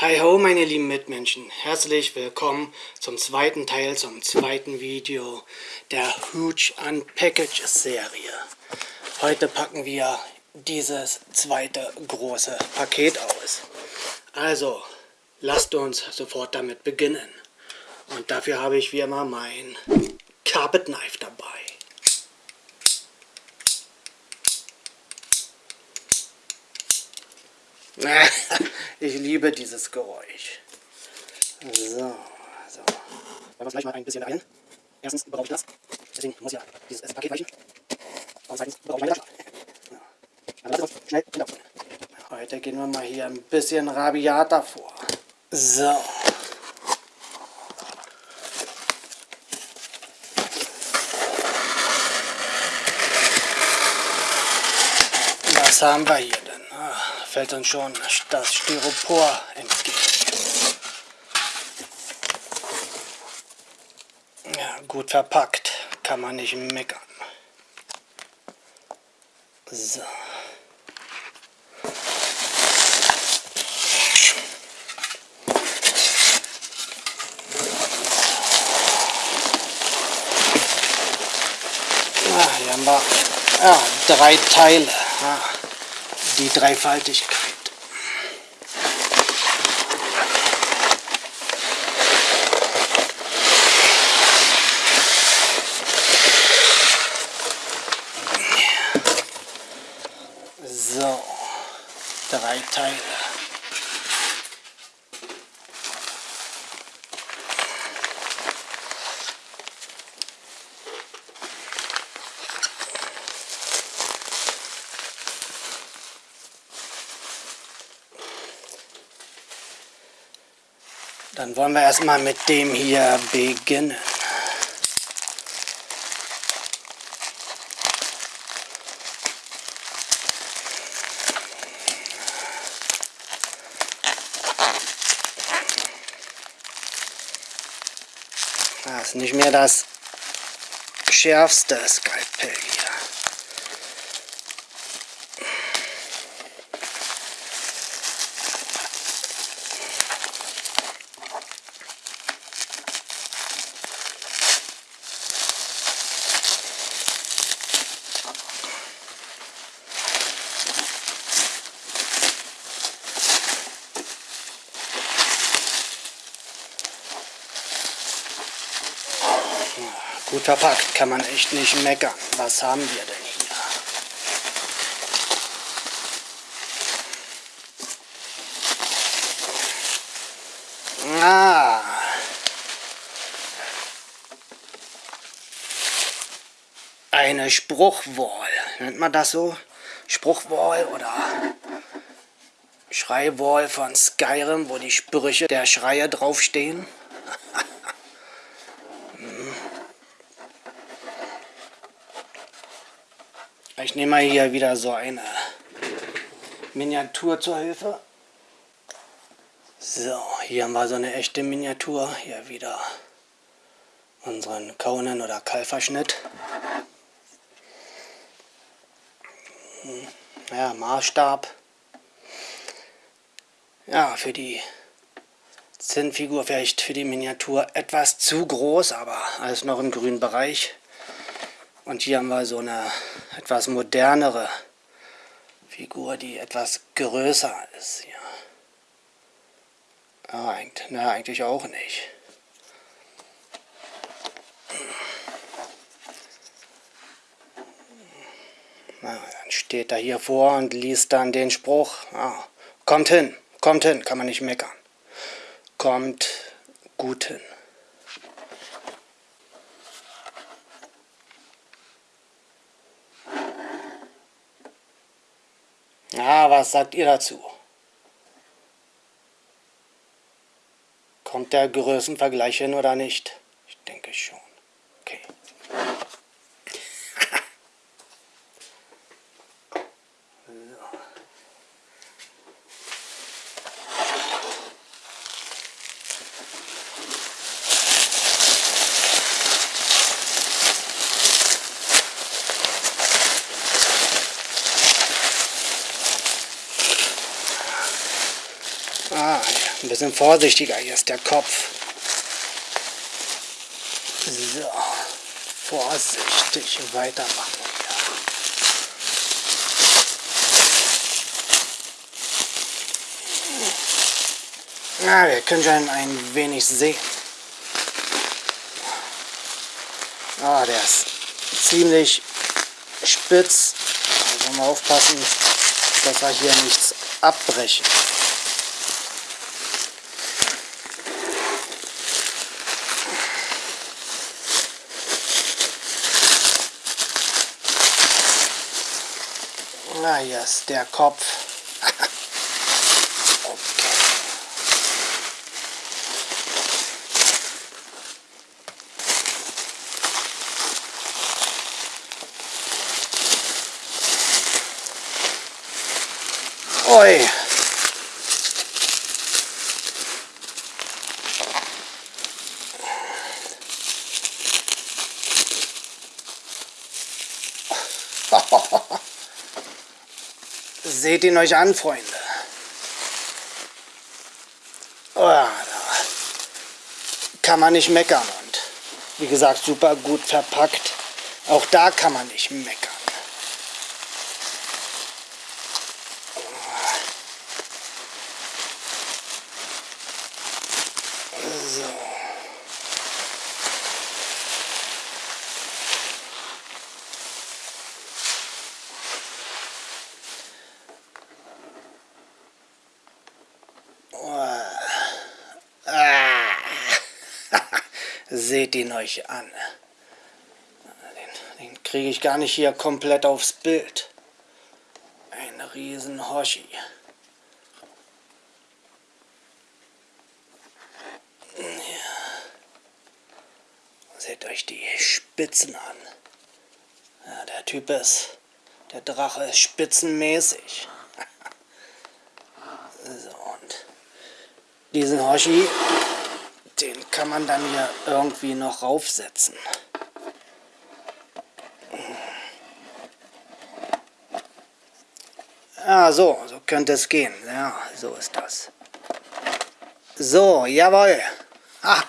Hi ho meine lieben Mitmenschen, herzlich willkommen zum zweiten Teil, zum zweiten Video der Huge Unpackages Serie. Heute packen wir dieses zweite große Paket aus. Also, lasst uns sofort damit beginnen. Und dafür habe ich wie immer mein Carpet Knife dabei. ich liebe dieses Geräusch. So, so. Wollen wir uns gleich mal ein bisschen beeilen. Erstens brauche ich das. Deswegen muss ja dieses Paket weichen. Und zweitens brauche ich meine Taschen. Also schnell hinterholen. Heute gehen wir mal hier ein bisschen rabiater vor. So. Was haben wir hier fällt uns schon das Styropor entgegen. Ja, gut verpackt, kann man nicht meckern. So. Ah, hier haben wir ja, drei Teile. Die Dreifaltigkeit. So, drei Teile. Dann wollen wir erstmal mit dem hier beginnen. Das ist nicht mehr das schärfste Skalpell hier. Gut verpackt, kann man echt nicht meckern. Was haben wir denn hier? Ah. Eine Spruchwall. Nennt man das so? Spruchwall oder Schreiwall von Skyrim, wo die Sprüche der Schreier draufstehen? Ich nehme mal hier wieder so eine Miniatur zur Hilfe. So, hier haben wir so eine echte Miniatur. Hier wieder unseren Conan oder Kalverschnitt. Hm, ja, Maßstab. Ja, für die Zinnfigur vielleicht für die Miniatur etwas zu groß, aber alles noch im grünen Bereich. Und hier haben wir so eine etwas modernere Figur, die etwas größer ist. Ja, ja eigentlich, na, eigentlich auch nicht. Na, dann steht er hier vor und liest dann den Spruch. Ah, kommt hin, kommt hin, kann man nicht meckern. Kommt gut hin. Ja, was sagt ihr dazu? Kommt der Größenvergleich hin oder nicht? Ich denke schon. Okay. Ah, ja. ein bisschen vorsichtiger. Hier ist der Kopf. So, vorsichtig weitermachen. Ja, wir können schon ein wenig sehen. Ah, der ist ziemlich spitz. Also mal aufpassen, dass wir hier nichts abbrechen. Na, hier ist der Kopf. Oi. Seht ihn euch an, Freunde. Oh, da kann man nicht meckern und wie gesagt super gut verpackt. Auch da kann man nicht meckern. Seht ihn euch an. Den, den kriege ich gar nicht hier komplett aufs Bild. Ein riesen Hoshi. Ja. Seht euch die Spitzen an. Ja, der Typ ist, der Drache ist spitzenmäßig. so, und diesen Hoshi den kann man dann hier irgendwie noch raufsetzen. Ja, so, so könnte es gehen. Ja, so ist das. So, jawohl. Ah,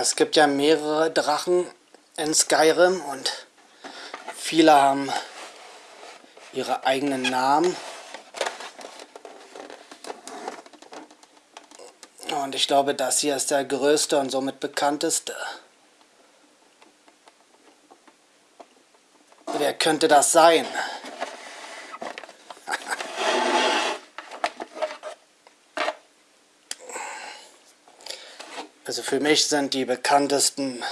Es gibt ja mehrere Drachen in Skyrim und viele haben ihre eigenen Namen. Und ich glaube, das hier ist der größte und somit bekannteste. Wer könnte das sein? Also für mich sind die bekanntesten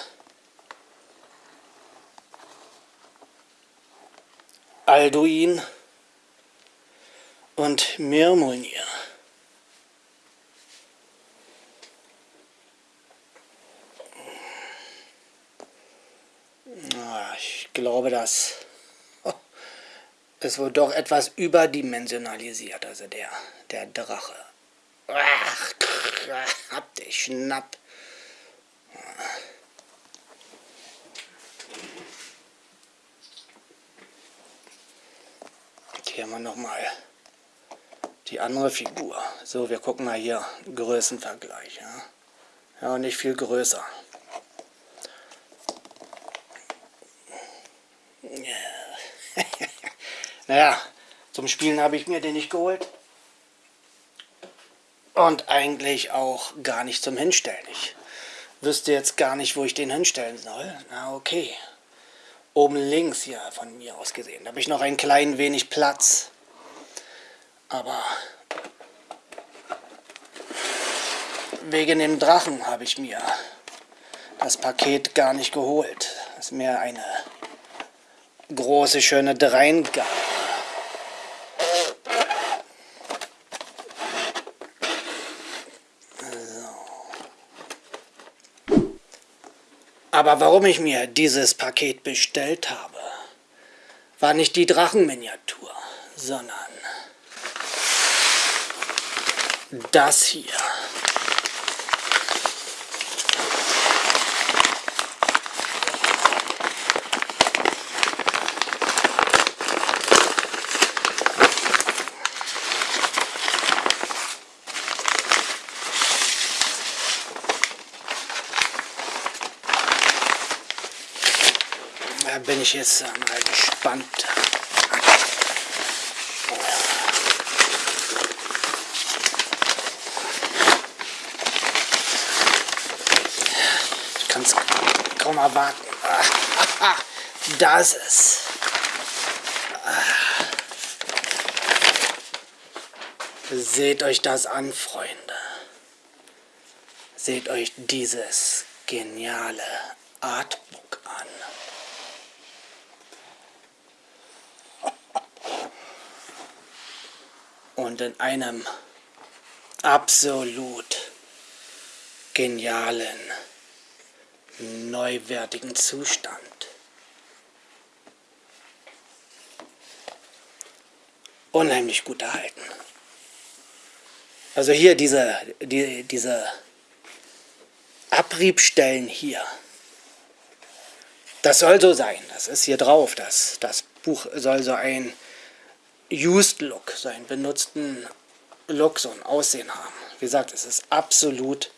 Alduin und Mirmulnir. Ich glaube, das ist wohl doch etwas überdimensionalisiert, also der, der Drache. Ach, hab dich schnapp. Hier haben wir nochmal die andere Figur. So, wir gucken mal hier, Größenvergleich. Ja, ja nicht viel größer. naja, zum Spielen habe ich mir den nicht geholt. Und eigentlich auch gar nicht zum Hinstellen. Ich wüsste jetzt gar nicht, wo ich den hinstellen soll. Na okay oben links hier von mir aus gesehen. Da habe ich noch ein klein wenig Platz. Aber wegen dem Drachen habe ich mir das Paket gar nicht geholt. Das ist mehr eine große, schöne Dreingabe. Aber warum ich mir dieses Paket bestellt habe, war nicht die Drachenminiatur, sondern das hier. Da bin ich jetzt mal gespannt. Ich kann es kaum erwarten. Das ist. Seht euch das an, Freunde. Seht euch dieses geniale Artbook an. Und in einem absolut genialen, neuwertigen Zustand. Unheimlich gut erhalten. Also hier diese, die, diese Abriebstellen hier. Das soll so sein, das ist hier drauf. Das, das Buch soll so ein Used Look, so einen benutzten Look, so ein Aussehen haben. Wie gesagt, es ist absolut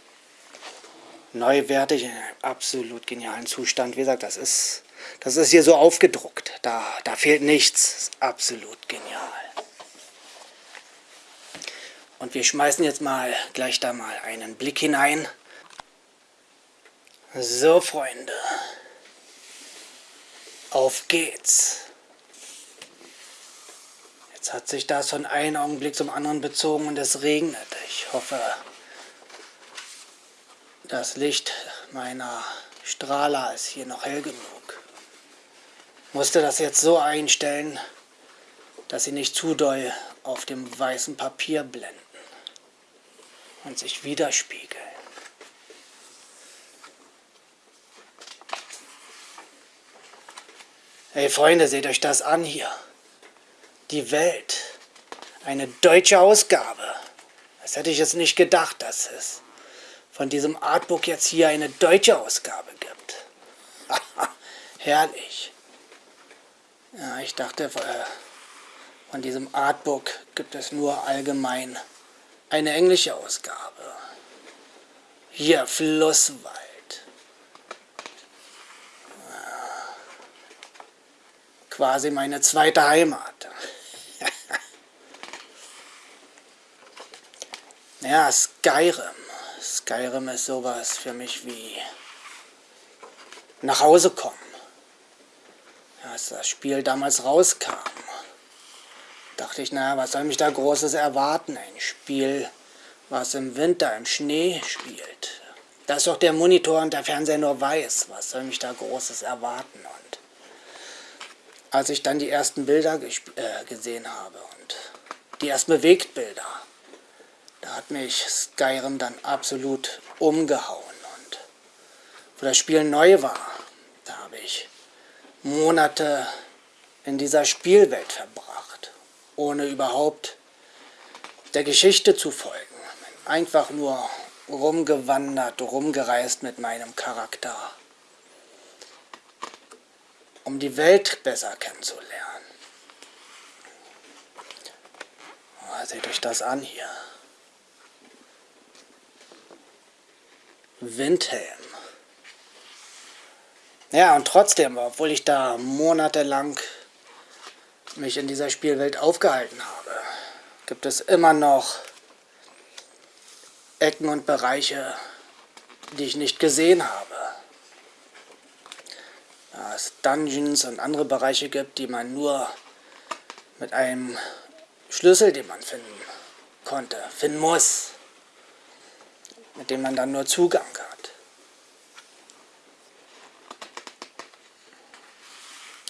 neuwertig, in einem absolut genialen Zustand. Wie gesagt, das ist, das ist hier so aufgedruckt. Da, da fehlt nichts. Ist absolut genial. Und wir schmeißen jetzt mal gleich da mal einen Blick hinein. So, Freunde. Auf geht's. Jetzt hat sich das von einem Augenblick zum anderen bezogen und es regnet. Ich hoffe, das Licht meiner Strahler ist hier noch hell genug. Musste das jetzt so einstellen, dass sie nicht zu doll auf dem weißen Papier blenden und sich widerspiegeln. Hey Freunde, seht euch das an hier die Welt. Eine deutsche Ausgabe. Das hätte ich jetzt nicht gedacht, dass es von diesem Artbook jetzt hier eine deutsche Ausgabe gibt. Herrlich. Ja, ich dachte, äh, von diesem Artbook gibt es nur allgemein eine englische Ausgabe. Hier, Flusswald. Quasi meine zweite Heimat. Ja, Skyrim. Skyrim ist sowas für mich wie nach Hause kommen. Als das Spiel damals rauskam, dachte ich, naja, was soll mich da Großes erwarten? Ein Spiel, was im Winter im Schnee spielt. Da ist doch der Monitor und der Fernseher nur weiß. Was soll mich da Großes erwarten? Und als ich dann die ersten Bilder äh, gesehen habe und die ersten Bewegtbilder, hat mich Skyrim dann absolut umgehauen. Und wo das Spiel neu war, da habe ich Monate in dieser Spielwelt verbracht, ohne überhaupt der Geschichte zu folgen. Einfach nur rumgewandert, rumgereist mit meinem Charakter, um die Welt besser kennenzulernen. Oh, seht euch das an hier. Windhelm. Ja, und trotzdem, obwohl ich da monatelang mich in dieser Spielwelt aufgehalten habe, gibt es immer noch Ecken und Bereiche, die ich nicht gesehen habe. Da es Dungeons und andere Bereiche gibt, die man nur mit einem Schlüssel, den man finden konnte, finden muss mit dem man dann nur Zugang hat.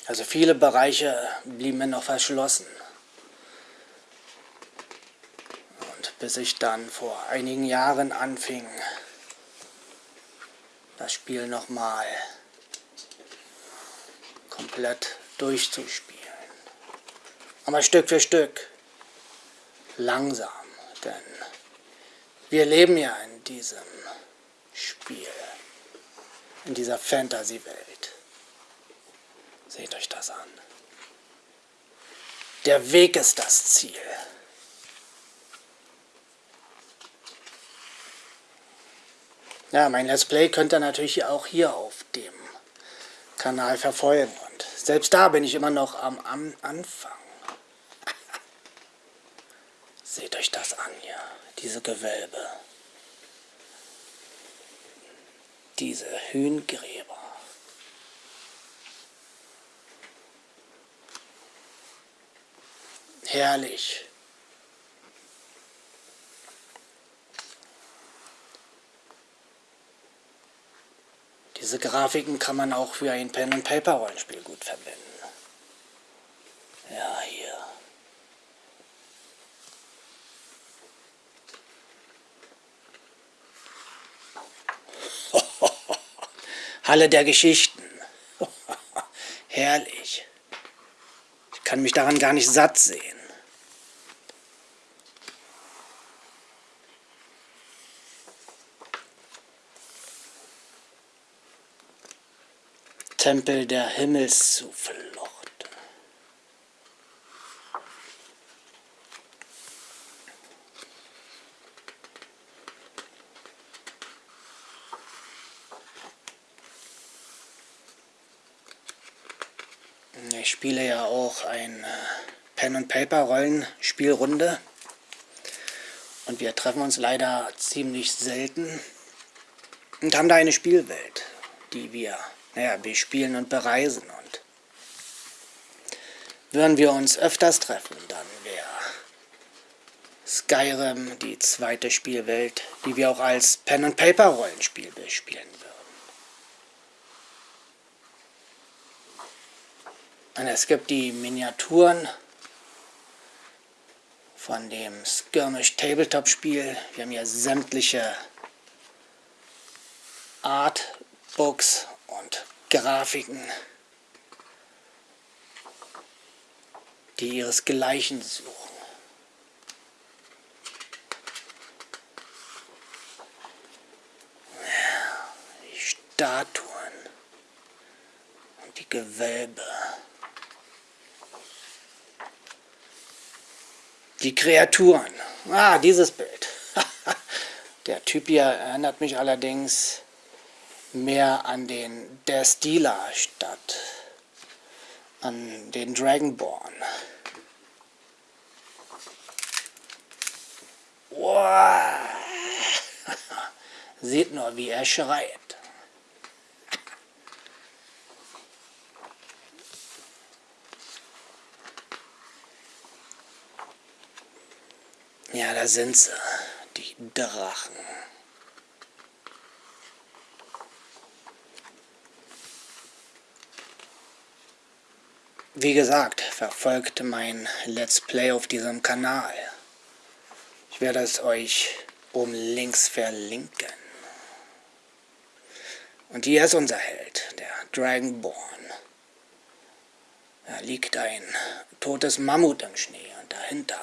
Also viele Bereiche blieben mir noch verschlossen. Und bis ich dann vor einigen Jahren anfing, das Spiel nochmal komplett durchzuspielen. Aber Stück für Stück, langsam, denn Wir leben ja in diesem Spiel, in dieser Fantasy-Welt. Seht euch das an. Der Weg ist das Ziel. Ja, mein Let's Play könnt ihr natürlich auch hier auf dem Kanal verfolgen. Und selbst da bin ich immer noch am, am Anfang. Seht euch das an hier, diese Gewölbe. Diese Hühngräber. Herrlich. Diese Grafiken kann man auch für ein Pen-and-Paper-Rollenspiel gut verwenden. Ja, hier. Halle der Geschichten. Herrlich. Ich kann mich daran gar nicht satt sehen. Tempel der Himmelszuflucht. Ich spiele ja auch ein Pen and Paper Rollenspielrunde und wir treffen uns leider ziemlich selten und haben da eine Spielwelt, die wir naja, bespielen und bereisen. Und würden wir uns öfters treffen, dann wäre Skyrim die zweite Spielwelt, die wir auch als Pen-and-Paper-Rollenspiel bespielen würden. Und es gibt die Miniaturen von dem Skirmish Tabletop Spiel. Wir haben hier sämtliche Artbooks und Grafiken, die ihresgleichen suchen. Die Statuen und die Gewölbe. Die Kreaturen. Ah, dieses Bild. Der Typ hier erinnert mich allerdings mehr an den Der Stila statt an den Dragonborn. Wow. Seht nur, wie er schreit. Ja, da sind sie, die Drachen. Wie gesagt, verfolgt mein Let's Play auf diesem Kanal. Ich werde es euch oben links verlinken. Und hier ist unser Held, der Dragonborn. Da liegt ein totes Mammut im Schnee und dahinter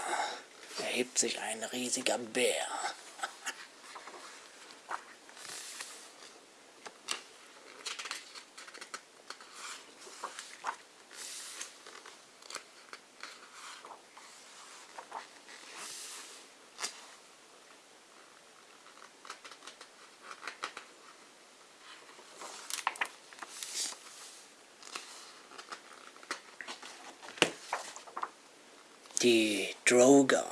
erhebt sich ein riesiger Bär. die Drogar.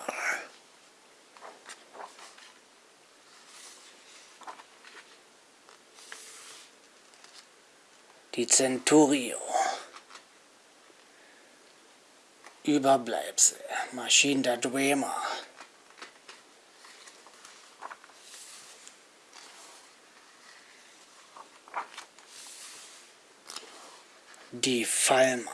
Die Centurio. Überbleibsel. Maschinen der Dwemer. Die Falmer.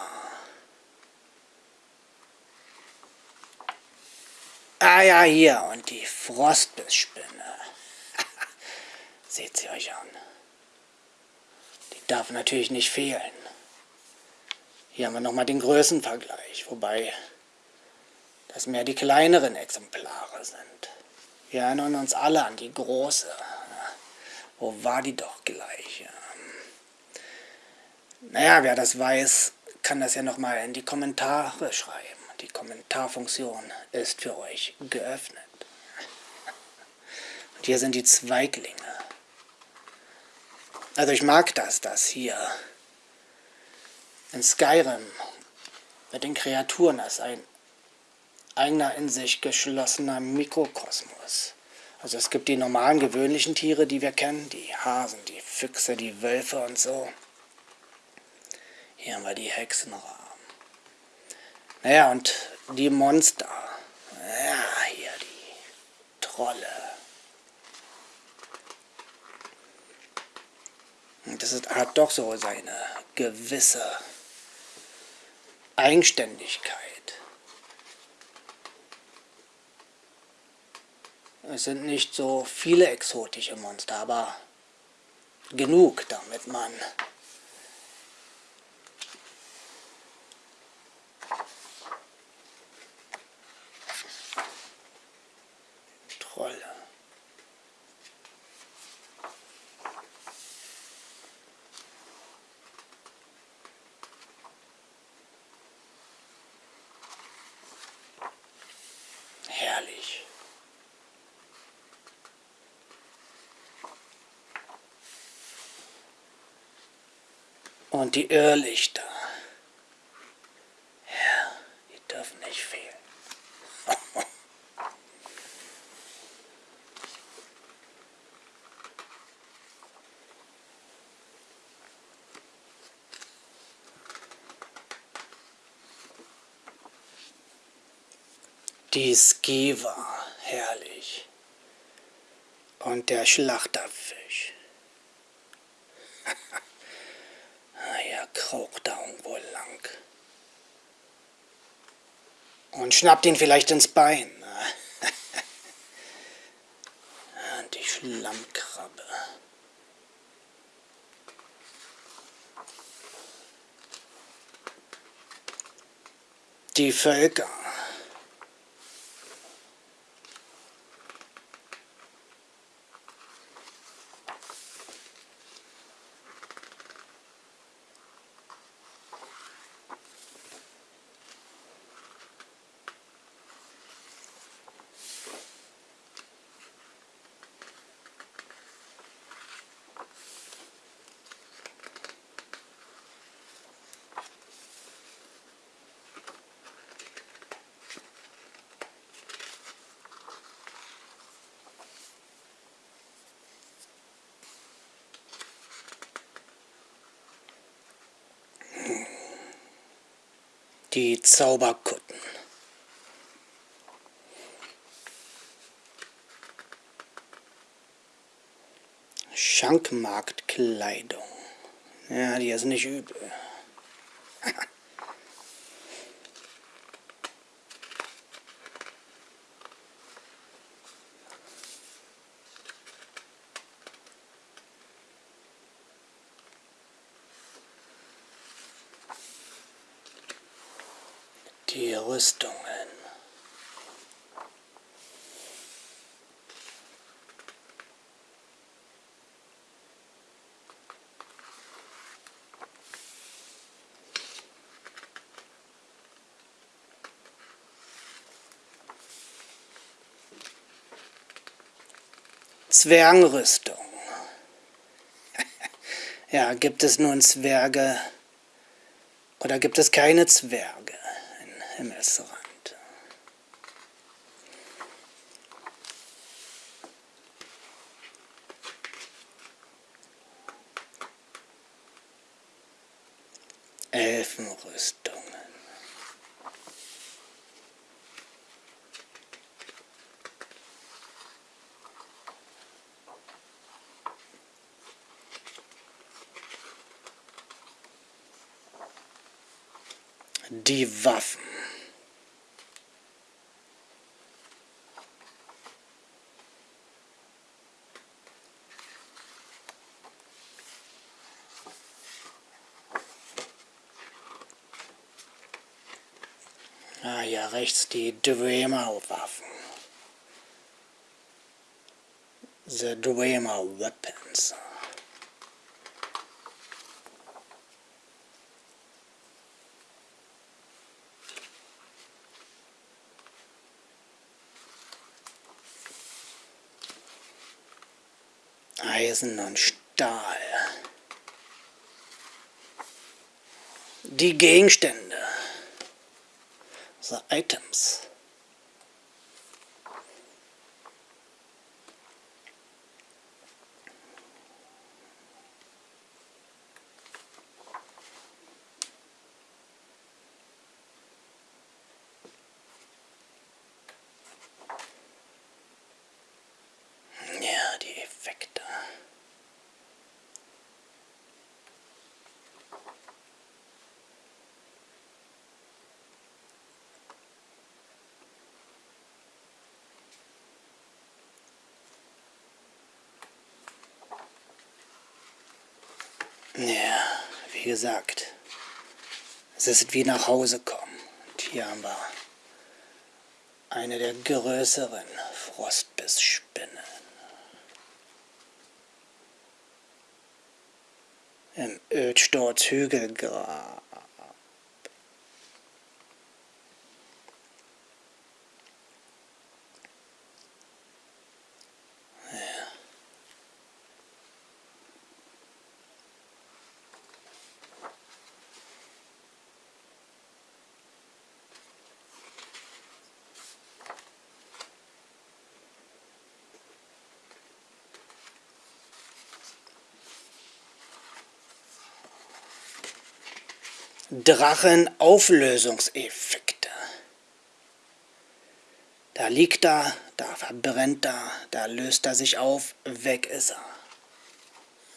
Ah ja, hier. Und die Frostbissspinne. Seht sie euch an. Darf natürlich nicht fehlen. Hier haben wir nochmal den Größenvergleich, wobei das mehr die kleineren Exemplare sind. Wir erinnern uns alle an die große. Wo war die doch gleich? Naja, wer das weiß, kann das ja nochmal in die Kommentare schreiben. Die Kommentarfunktion ist für euch geöffnet. Und hier sind die Zweiglinge. Also ich mag das, dass hier in Skyrim mit den Kreaturen das ein eigener in sich geschlossener Mikrokosmos. Also es gibt die normalen, gewöhnlichen Tiere, die wir kennen, die Hasen, die Füchse, die Wölfe und so. Hier haben wir die Hexenraben. Naja, und die Monster. Ja, hier die Trolle. Und das hat doch so seine gewisse Eigenständigkeit. Es sind nicht so viele exotische Monster, aber genug, damit man Trolle. Herrlich. Und die Irrlichter. Ja, die dürfen nicht fehlen. Die Skiva, herrlich. Und der Schlachterfisch. ah ja, kraucht da irgendwo lang. Und schnappt ihn vielleicht ins Bein. Und die Schlammkrabbe. Die Völker. Zauberkutten. Schankmarktkleidung. Ja, die ist nicht übel. Die Rüstungen. Zwergenrüstung. ja, gibt es nun Zwerge oder gibt es keine Zwerge Himmelsrand? Elfenrüstungen. Die Waffen. Ah ja, rechts die Dreamer-Waffen. The Dreamer Weapons. Eisen und Stahl. Die Gegenstände. The Items. Ja, wie gesagt, es ist wie nach Hause kommen. Und hier haben wir eine der größeren Frostbissspinnen. Im Ödsturz Hügelgrab. Drachenauflösungseffekte. Da liegt er, da verbrennt er, da löst er sich auf, weg ist er.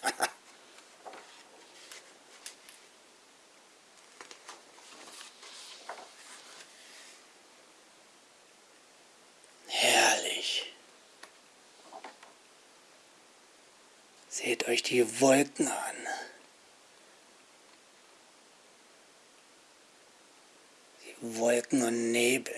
Herrlich. Seht euch die Wolken an. Wolken und Nebel.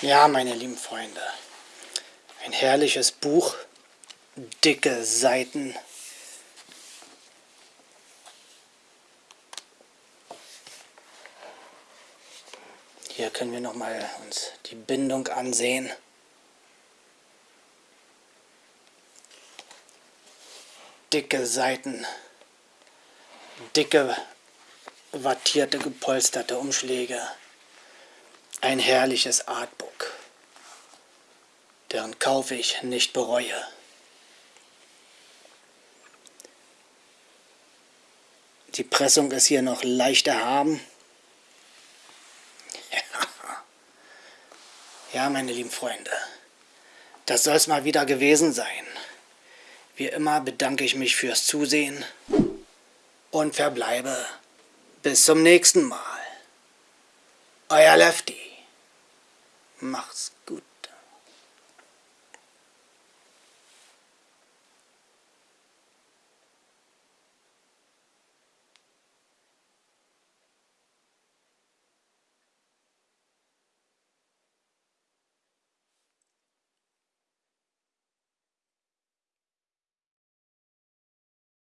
Ja, meine lieben Freunde, ein herrliches Buch, dicke Seiten. Hier können wir nochmal uns die Bindung ansehen. Dicke Seiten, dicke wattierte, gepolsterte Umschläge. Ein herrliches Artbook, deren Kauf ich nicht bereue. Die Pressung ist hier noch leicht erhaben. Ja, meine lieben Freunde, das soll es mal wieder gewesen sein. Wie immer bedanke ich mich fürs Zusehen und verbleibe bis zum nächsten Mal. Euer Lefty. Mach's gut.